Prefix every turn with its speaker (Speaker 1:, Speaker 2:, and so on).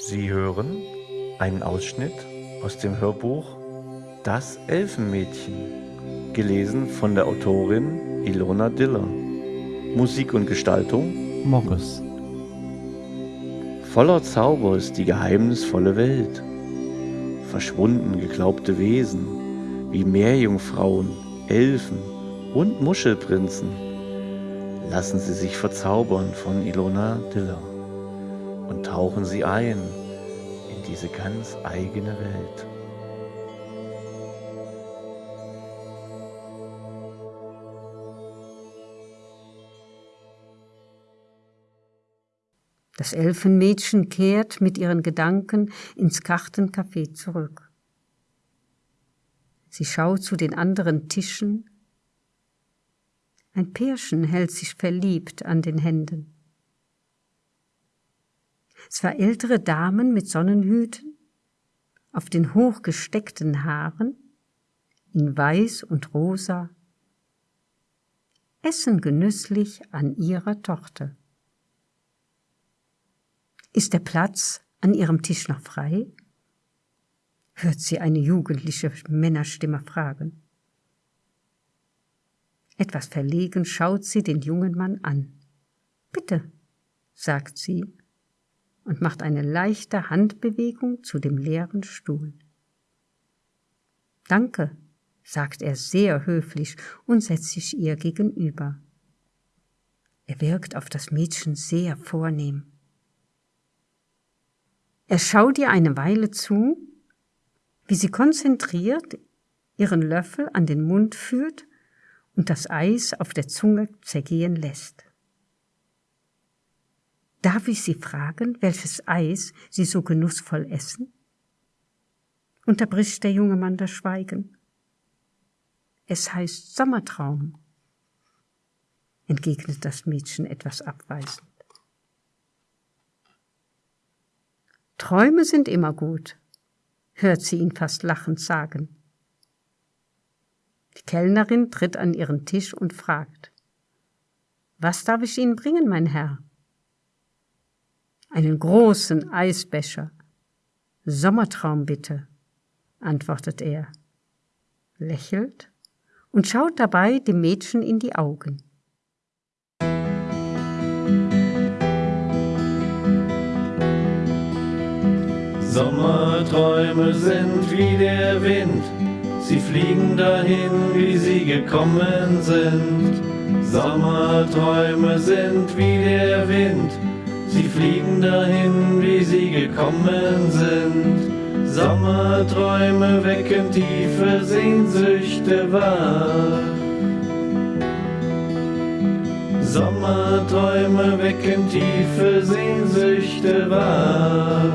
Speaker 1: Sie hören einen Ausschnitt aus dem Hörbuch Das Elfenmädchen, gelesen von der Autorin Ilona Diller. Musik und Gestaltung
Speaker 2: Morris.
Speaker 1: Voller Zauber ist die geheimnisvolle Welt. Verschwunden geglaubte Wesen wie Meerjungfrauen, Elfen und Muschelprinzen. Lassen Sie sich verzaubern von Ilona Diller und tauchen Sie ein in diese ganz eigene Welt.
Speaker 3: Das Elfenmädchen kehrt mit ihren Gedanken ins Kartencafé zurück. Sie schaut zu den anderen Tischen. Ein Pärchen hält sich verliebt an den Händen. Zwei ältere Damen mit Sonnenhüten, auf den hochgesteckten Haaren, in Weiß und Rosa, essen genüsslich an ihrer Tochter. Ist der Platz an ihrem Tisch noch frei? hört sie eine jugendliche Männerstimme fragen. Etwas verlegen schaut sie den jungen Mann an. Bitte, sagt sie und macht eine leichte Handbewegung zu dem leeren Stuhl. Danke, sagt er sehr höflich und setzt sich ihr gegenüber. Er wirkt auf das Mädchen sehr vornehm. Er schaut ihr eine Weile zu, wie sie konzentriert ihren Löffel an den Mund führt und das Eis auf der Zunge zergehen lässt. Darf ich Sie fragen, welches Eis Sie so genussvoll essen? Unterbricht der junge Mann das Schweigen. Es heißt Sommertraum, entgegnet das Mädchen etwas abweisend. Träume sind immer gut, hört sie ihn fast lachend sagen. Die Kellnerin tritt an ihren Tisch und fragt, Was darf ich Ihnen bringen, mein Herr? Einen großen Eisbecher. Sommertraum bitte, antwortet er, lächelt und schaut dabei dem Mädchen in die Augen.
Speaker 4: Sommerträume sind wie der Wind, sie fliegen dahin, wie sie gekommen sind. Sommerträume sind wie der Wind, Sie fliegen dahin, wie sie gekommen sind. Sommerträume wecken tiefe Sehnsüchte wach. Sommerträume wecken tiefe Sehnsüchte wach.